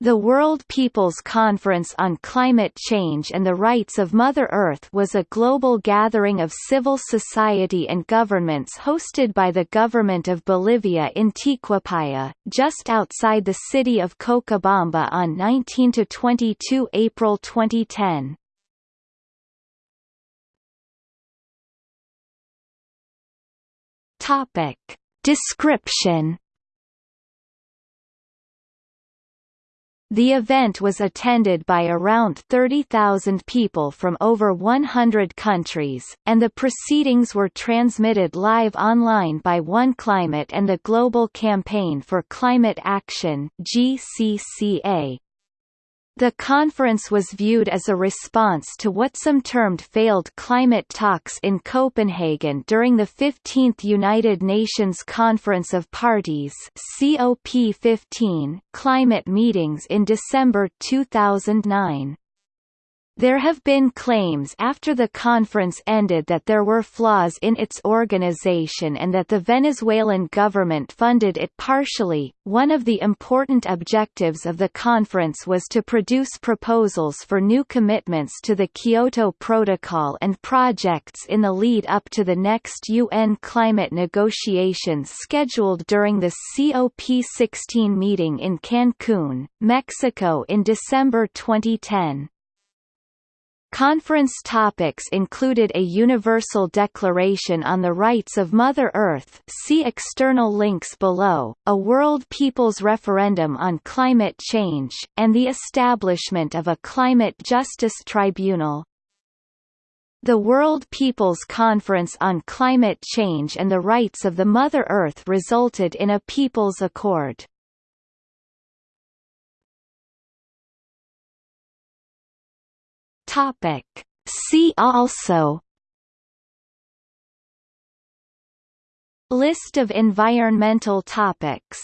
The World People's Conference on Climate Change and the Rights of Mother Earth was a global gathering of civil society and governments hosted by the government of Bolivia in Tiquipaya, just outside the city of Cochabamba on 19–22 April 2010. Topic. Description The event was attended by around 30,000 people from over 100 countries, and the proceedings were transmitted live online by One Climate and the Global Campaign for Climate Action GCCA. The conference was viewed as a response to what some termed failed climate talks in Copenhagen during the 15th United Nations Conference of Parties COP15 climate meetings in December 2009. There have been claims after the conference ended that there were flaws in its organization and that the Venezuelan government funded it partially. One of the important objectives of the conference was to produce proposals for new commitments to the Kyoto Protocol and projects in the lead up to the next UN climate negotiations scheduled during the COP16 meeting in Cancun, Mexico in December 2010. Conference topics included a Universal Declaration on the Rights of Mother Earth see external links below, a World People's Referendum on Climate Change, and the establishment of a Climate Justice Tribunal. The World People's Conference on Climate Change and the Rights of the Mother Earth resulted in a People's Accord. Topic. See also List of environmental topics